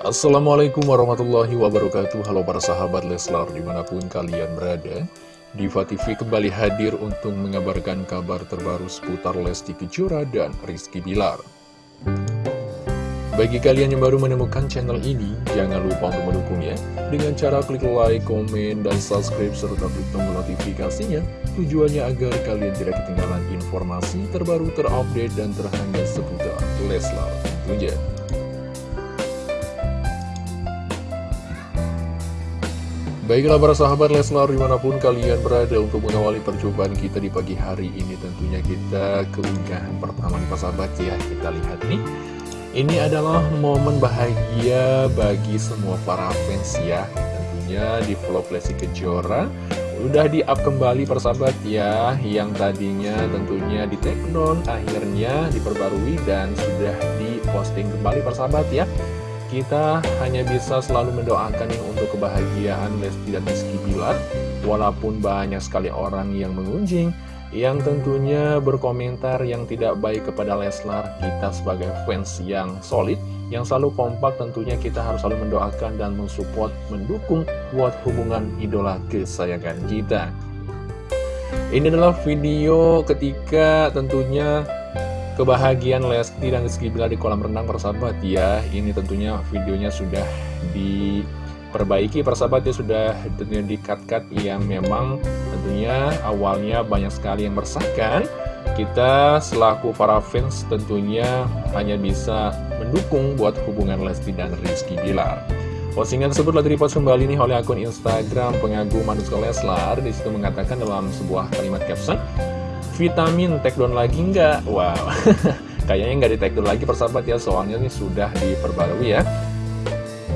Assalamualaikum warahmatullahi wabarakatuh. Halo para sahabat Leslar di mana pun kalian berada Diva TV kembali hadir untuk mengabarkan kabar terbaru seputar Lesti Kejora dan Rizky Bilar. Bagi kalian yang baru menemukan channel ini, jangan lupa untuk mendukungnya. Dengan cara klik like, komen, dan subscribe serta klik tombol notifikasinya. Tujuannya agar kalian tidak ketinggalan informasi terbaru terupdate dan terhangat seputar Leslar tentunya Baiklah para sahabat Leslar di mana pun kalian berada untuk mengawali percobaan kita di pagi hari ini Tentunya kita keunggahan pertama nih para sahabat ya. Kita lihat nih. Ini adalah momen bahagia bagi semua para fans ya. Tentunya di vlog Lesti Kejora Udah di up kembali para sahabat ya. Yang tadinya tentunya di take down Akhirnya diperbarui dan sudah diposting kembali para sahabat ya kita hanya bisa selalu mendoakan yang untuk kebahagiaan Lesti dan Rizky Bilar. Walaupun banyak sekali orang yang mengunjing Yang tentunya berkomentar yang tidak baik kepada Leslar Kita sebagai fans yang solid Yang selalu kompak tentunya kita harus selalu mendoakan dan mensupport Mendukung buat hubungan idola kesayangan kita. Ini adalah video ketika tentunya kebahagiaan Lesti dan Rizky Bilar di kolam renang persahabat ya. Ini tentunya videonya sudah diperbaiki persahabat ya. Sudah tentunya di cut-cut yang memang tentunya awalnya banyak sekali yang meresahkan. Kita selaku para fans tentunya hanya bisa mendukung buat hubungan Lesti dan Rizky Bilar Postingan tersebut telah direpost kembali nih oleh akun Instagram pengagum Manuska Leslar Di situ mengatakan dalam sebuah kalimat caption vitamin take down lagi nggak? Wow, kayaknya nggak di take down lagi persahabat ya, soalnya ini sudah diperbarui ya.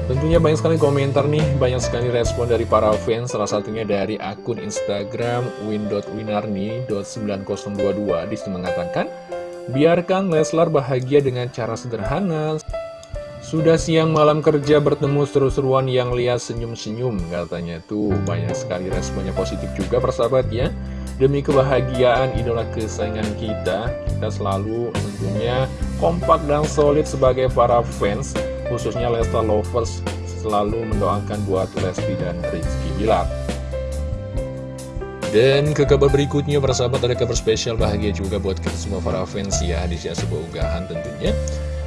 Tentunya banyak sekali komentar nih, banyak sekali respon dari para fans, salah satunya dari akun Instagram win.winarni.9022 di situ mengatakan, Biarkan Leslar bahagia dengan cara sederhana, sudah siang malam kerja bertemu seru-seruan yang lihat senyum-senyum katanya tuh. Banyak sekali responnya positif juga persahabat ya Demi kebahagiaan idola kesayangan kita, kita selalu tentunya kompak dan solid sebagai para fans, khususnya Lesta Lovers, selalu mendoakan buat Lesti dan Rizky Bilar. Dan ke kabar berikutnya, para sahabat, ada kabar spesial bahagia juga buat kita semua para fans ya, di sini sebuah unggahan tentunya.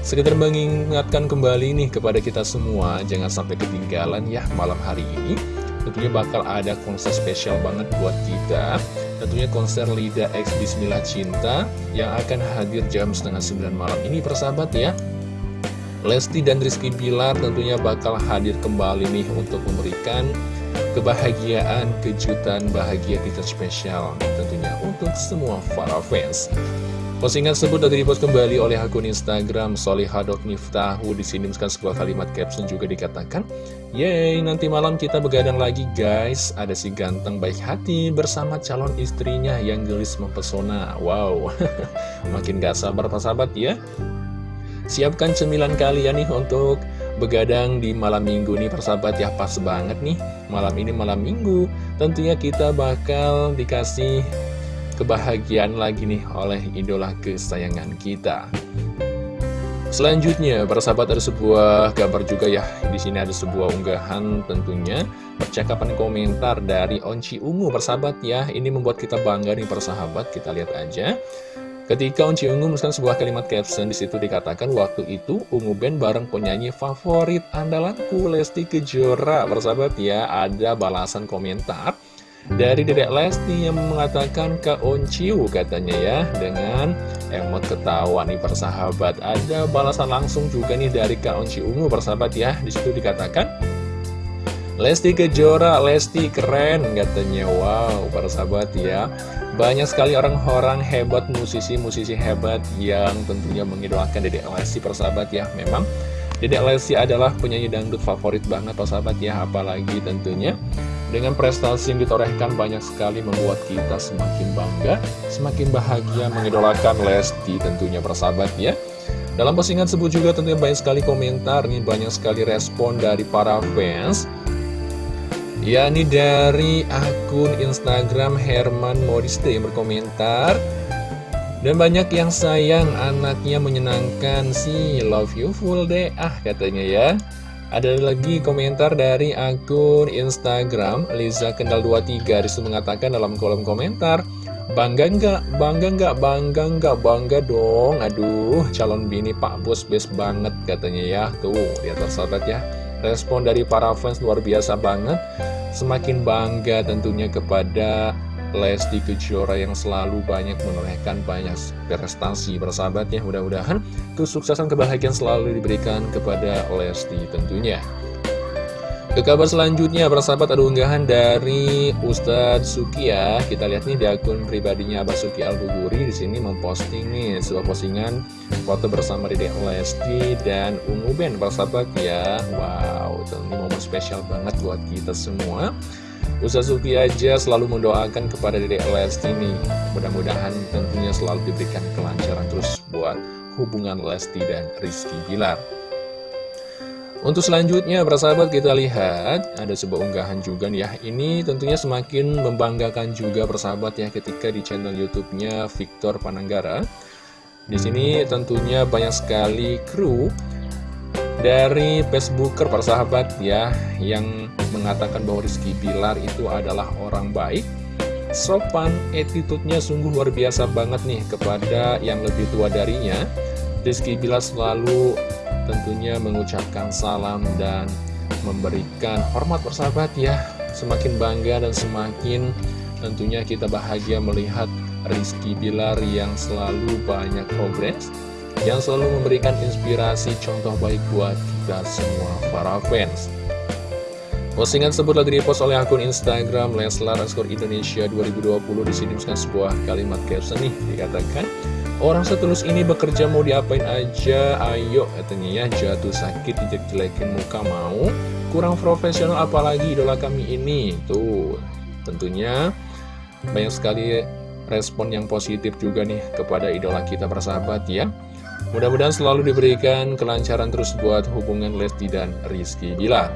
Sekedar mengingatkan kembali nih kepada kita semua, jangan sampai ketinggalan ya malam hari ini. Tentunya bakal ada konser spesial banget buat kita Tentunya konser Lida X Bismillah Cinta yang akan hadir jam setengah 9 malam ini persahabat ya. Lesti dan Rizky Bilar tentunya bakal hadir kembali nih untuk memberikan kebahagiaan, kejutan, bahagia kita spesial tentunya untuk semua para fans. Postingan tersebut telah dipost kembali oleh akun Instagram Solihadok.niftahu Disinimkan sebuah kalimat caption juga dikatakan Yeay, nanti malam kita begadang lagi guys. Ada si ganteng baik hati bersama calon istrinya yang gelis mempesona. Wow, makin gak sabar pak sahabat ya. Siapkan cemilan kalian nih untuk begadang di malam minggu nih persahabat ya. Pas banget nih Malam ini malam minggu. Tentunya kita bakal dikasih kebahagiaan lagi nih oleh idola kesayangan kita. Selanjutnya, para sahabat ada sebuah gambar juga ya. Di sini ada sebuah unggahan tentunya percakapan komentar dari Onci Ungu persahabat ya. Ini membuat kita bangga nih persahabat. Kita lihat aja. Ketika Onci Ungu menuliskan sebuah kalimat caption di situ dikatakan waktu itu Ungu Band bareng penyanyi favorit andalanku Lesti Kejora persahabat ya. Ada balasan komentar dari Dedek Lesti yang mengatakan ke Onciu katanya ya Dengan emot ketawa nih persahabat. Ada balasan langsung juga nih dari Kak Onci Ungu persahabat ya. Di situ dikatakan Lesti Kejora, Lesti keren katanya. Wow persahabat ya. Banyak sekali orang-orang hebat, musisi-musisi hebat Yang tentunya mengidolakan Dedek Lesti persahabat ya. Memang Dedek Lesti adalah penyanyi dangdut favorit banget persahabat ya. Apalagi tentunya dengan prestasi yang ditorehkan banyak sekali membuat kita semakin bangga, semakin bahagia mengidolakan Lesti tentunya persahabat ya. Dalam postingan tersebut juga tentunya banyak sekali komentar, nih banyak sekali respon dari para fans. yakni dari akun Instagram Herman Modiste yang berkomentar dan banyak yang sayang anaknya menyenangkan sih Love you full deh ah katanya ya Ada lagi komentar dari akun Instagram Liza Kendal 23 Di situ mengatakan dalam kolom komentar Bangga nggak? Bangga nggak? Bangga nggak? Bangga dong Aduh calon bini Pak Bos best banget katanya ya Tuh lihat sahabat ya Respon dari para fans luar biasa banget Semakin bangga tentunya kepada Lesti Kejora yang selalu banyak menorehkan banyak prestasi bersahabatnya mudah-mudahan kesuksesan kebahagiaan selalu diberikan kepada Lesti tentunya ke kabar selanjutnya, bersahabat ada unggahan dari Ustadz Suki ya. Kita lihat nih di akun pribadinya Abah Suki Al-Buguri di sini memposting nih sebuah postingan foto bersama Dedek Lesti dan Ungu Ben bersahabat ya. Wow, ini momen spesial banget buat kita semua. Ustaz Suki aja selalu mendoakan kepada Dede Lesti nih Mudah-mudahan tentunya selalu diberikan kelancaran terus buat hubungan Lesti dan Rizky Bilar untuk selanjutnya, persahabat kita lihat ada sebuah unggahan juga nih ya. Ini tentunya semakin membanggakan juga persahabat ya ketika di channel YouTube-nya Victor Pananggara. Di sini tentunya banyak sekali kru dari Facebooker persahabat ya yang mengatakan bahwa Rizky Bilar itu adalah orang baik sopan, attitude-nya sungguh luar biasa banget nih kepada yang lebih tua darinya. Rizky Bilar selalu tentunya mengucapkan salam dan memberikan hormat persahabat ya. Semakin bangga dan semakin tentunya kita bahagia melihat Rizky Bilar yang selalu banyak progres yang selalu memberikan inspirasi contoh baik buat kita semua para fans. Postingan tersebut telah direpost oleh akun Instagram Leslar Skor Indonesia 2020 di sini sebuah kalimat caption nih dikatakan Orang setulus ini bekerja mau diapain aja, ayo katanya ya. Jatuh sakit dijelek-jelekin muka mau kurang profesional apalagi idola kami ini. Tuh tentunya banyak sekali respon yang positif juga nih kepada idola kita bersahabat ya Mudah-mudahan selalu diberikan kelancaran terus buat hubungan Lesti dan Rizky Bilar.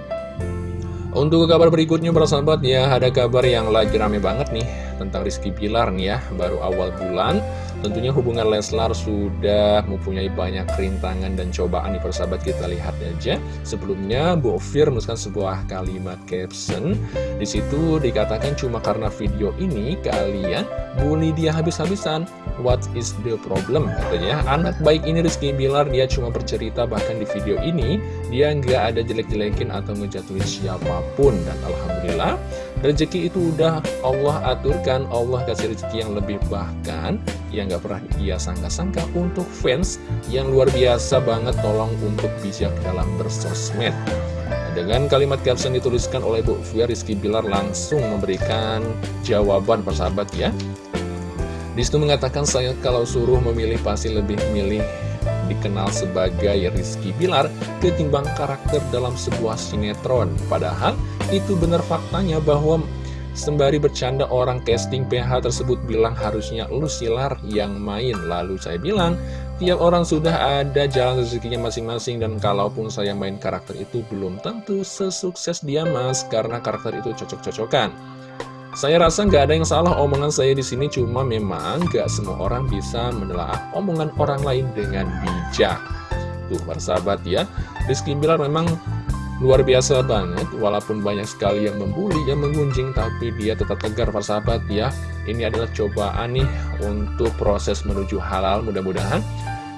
Untuk kabar berikutnya bersahabat ya, ada kabar yang lagi rame banget nih tentang Rizky Bilar nih ya, baru awal bulan. Tentunya hubungan Leslar sudah mempunyai banyak rintangan dan cobaan di persahabat kita lihat aja. Sebelumnya Bu Fir menuliskan sebuah kalimat caption. Di situ dikatakan cuma karena video ini kalian bully dia habis-habisan. What is the problem? Katanya anak baik ini Rizky Bilar dia cuma bercerita bahkan di video ini dia nggak ada jelek-jelekin atau ngejatuhin siapa pun dan alhamdulillah rezeki itu udah Allah aturkan, Allah kasih rezeki yang lebih bahkan yang gak pernah ia sangka-sangka untuk fans yang luar biasa banget tolong untuk bijak dalam bersosmed. dengan kalimat caption dituliskan oleh Bu Fia Rizky Bilar langsung memberikan jawaban persahabat ya. Di situ mengatakan saya kalau suruh memilih pasti lebih milih dikenal sebagai Rizky Bilar ketimbang karakter dalam sebuah sinetron. Padahal itu benar faktanya bahwa Sembari bercanda orang casting PH tersebut bilang harusnya lu silar yang main Lalu saya bilang tiap orang sudah ada jalan rezekinya masing-masing Dan kalaupun saya main karakter itu belum tentu sesukses dia mas Karena karakter itu cocok-cocokan saya rasa nggak ada yang salah omongan saya di sini cuma memang nggak semua orang bisa menelaah omongan orang lain dengan bijak. Tuh, persahabat ya. Rizky Bilar memang luar biasa banget, walaupun banyak sekali yang membuli, yang mengunjing, tapi dia tetap tegar persahabat ya. Ini adalah cobaan nih untuk proses menuju halal mudah-mudahan.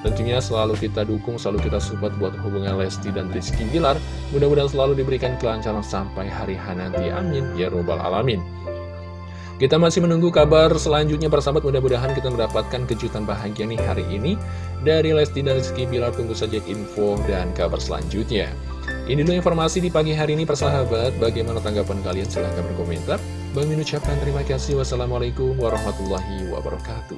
Tentunya selalu kita dukung, selalu kita support buat hubungan Lesti dan Rizky Bilar. Mudah-mudahan selalu diberikan kelancaran sampai hari nanti. Amin. Ya Robbal Alamin. Kita masih menunggu kabar selanjutnya persahabat mudah-mudahan kita mendapatkan kejutan bahagia nih hari ini dari Lesti dan Rizky Bilar tunggu saja info dan kabar selanjutnya. Ini dulu informasi di pagi hari ini persahabat, bagaimana tanggapan kalian silahkan berkomentar. Bang Min ucapkan terima kasih. Wassalamualaikum warahmatullahi wabarakatuh.